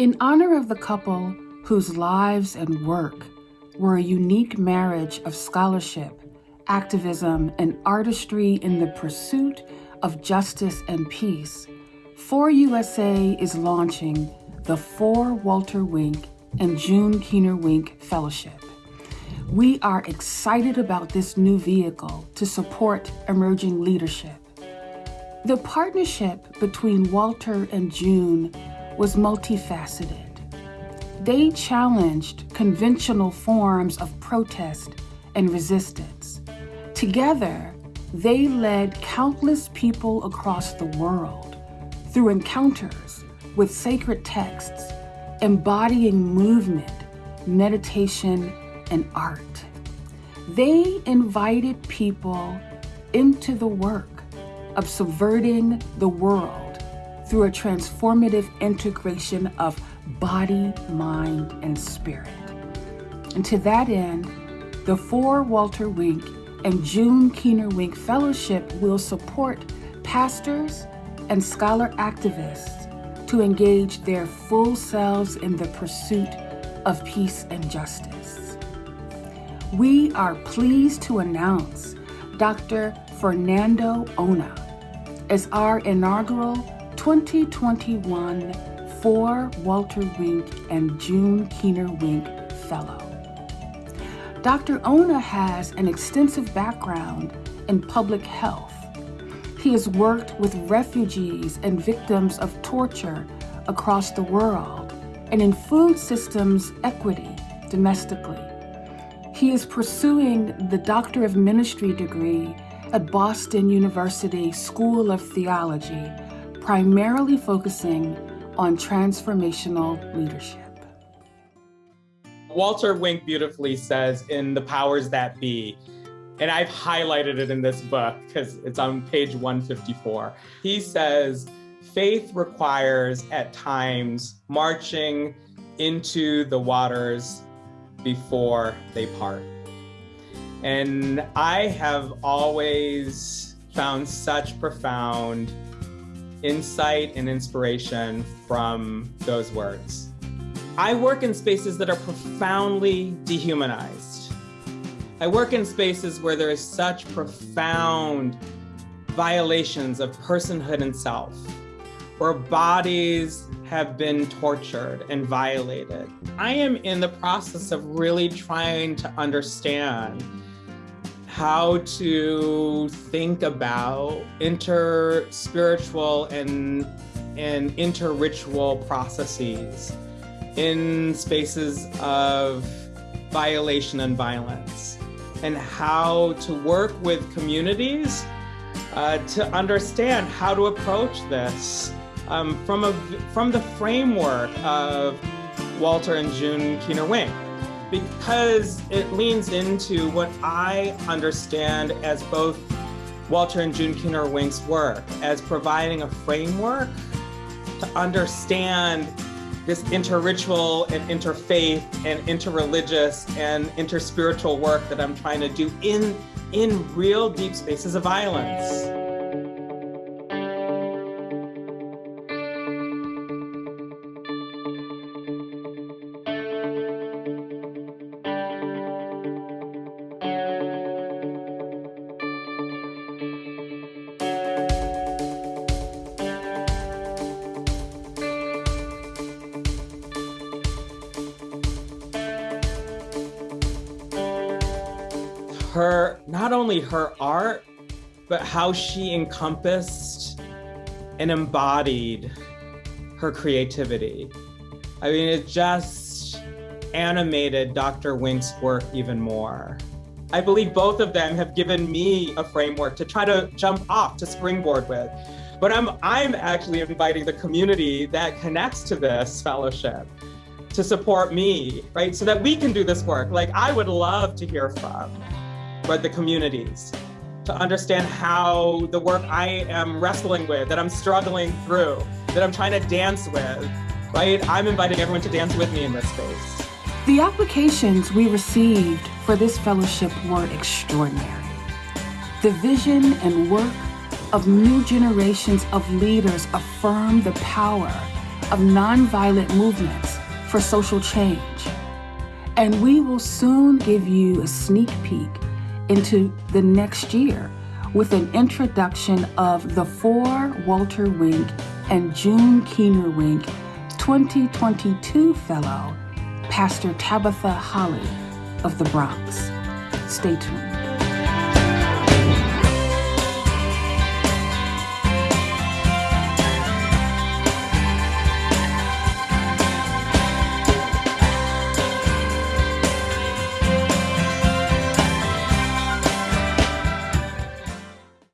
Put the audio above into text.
In honor of the couple whose lives and work were a unique marriage of scholarship, activism, and artistry in the pursuit of justice and peace, FOR-USA is launching the FOR Walter Wink and June Keener Wink Fellowship. We are excited about this new vehicle to support emerging leadership. The partnership between Walter and June was multifaceted. They challenged conventional forms of protest and resistance. Together, they led countless people across the world through encounters with sacred texts embodying movement, meditation, and art. They invited people into the work of subverting the world through a transformative integration of body, mind, and spirit. And to that end, the FOR Walter Wink and June Keener Wink Fellowship will support pastors and scholar activists to engage their full selves in the pursuit of peace and justice. We are pleased to announce Dr. Fernando Ona as our inaugural 2021 for Walter Wink and June Keener Wink Fellow. Dr. Ona has an extensive background in public health he has worked with refugees and victims of torture across the world and in food systems equity domestically. He is pursuing the Doctor of Ministry degree at Boston University School of Theology, primarily focusing on transformational leadership. Walter Wink beautifully says in The Powers That Be, and I've highlighted it in this book because it's on page 154. He says, faith requires at times marching into the waters before they part. And I have always found such profound insight and inspiration from those words. I work in spaces that are profoundly dehumanized I work in spaces where there is such profound violations of personhood and self, where bodies have been tortured and violated. I am in the process of really trying to understand how to think about inter-spiritual and, and inter-ritual processes in spaces of violation and violence and how to work with communities uh, to understand how to approach this um, from, a, from the framework of Walter and June Keener Wink because it leans into what I understand as both Walter and June Keener Wink's work as providing a framework to understand this inter-ritual and interfaith and interreligious and interspiritual work that I'm trying to do in, in real deep spaces of violence. Her, not only her art, but how she encompassed and embodied her creativity. I mean, it just animated Dr. Wink's work even more. I believe both of them have given me a framework to try to jump off to springboard with. But I'm, I'm actually inviting the community that connects to this fellowship to support me, right? So that we can do this work. Like I would love to hear from but the communities to understand how the work I am wrestling with, that I'm struggling through, that I'm trying to dance with, right? I'm inviting everyone to dance with me in this space. The applications we received for this fellowship were extraordinary. The vision and work of new generations of leaders affirm the power of nonviolent movements for social change. And we will soon give you a sneak peek into the next year with an introduction of the four Walter Wink and June Keener Wink 2022 Fellow, Pastor Tabitha Holly of the Bronx. Stay tuned.